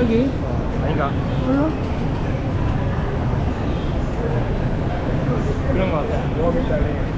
여기 어, 아닌가? 몰라 그런 거 같아 Oh, sorry.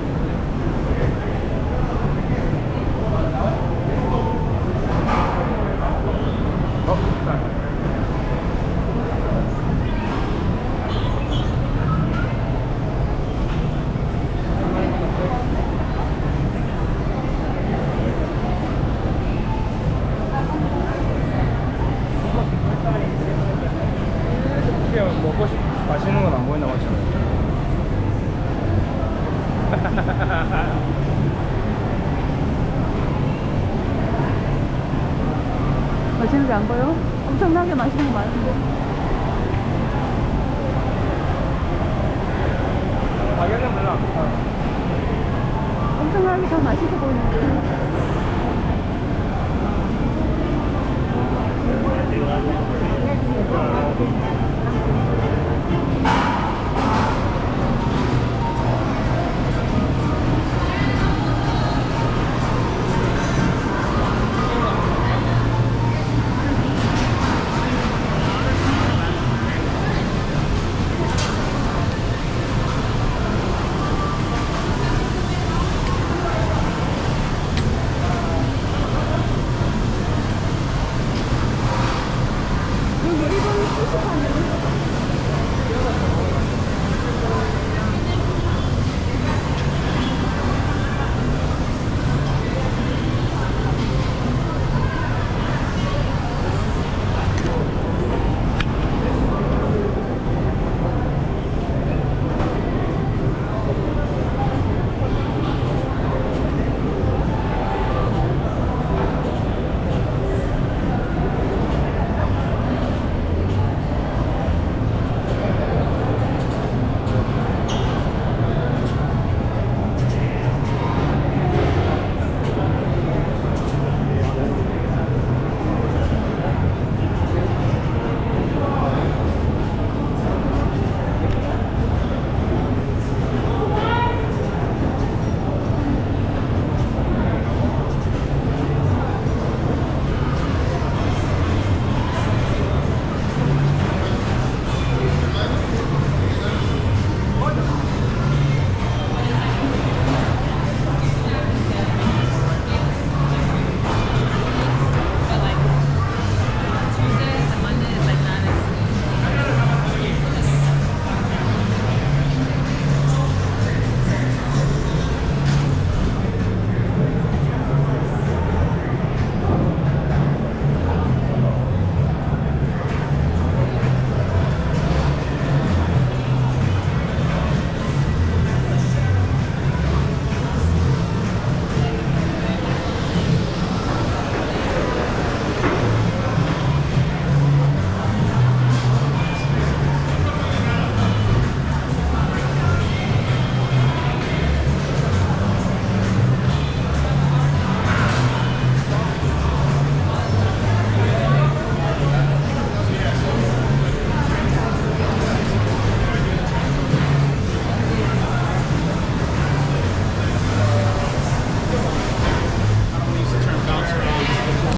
냥 먹고 싶 맛있는 건 안 보이나 맞죠? 맛있는 게 안 보여? 엄청나게 맛있는 거 많은데. 가격은 별로 안 비싸. 엄청나게 더 맛있어 보이는데.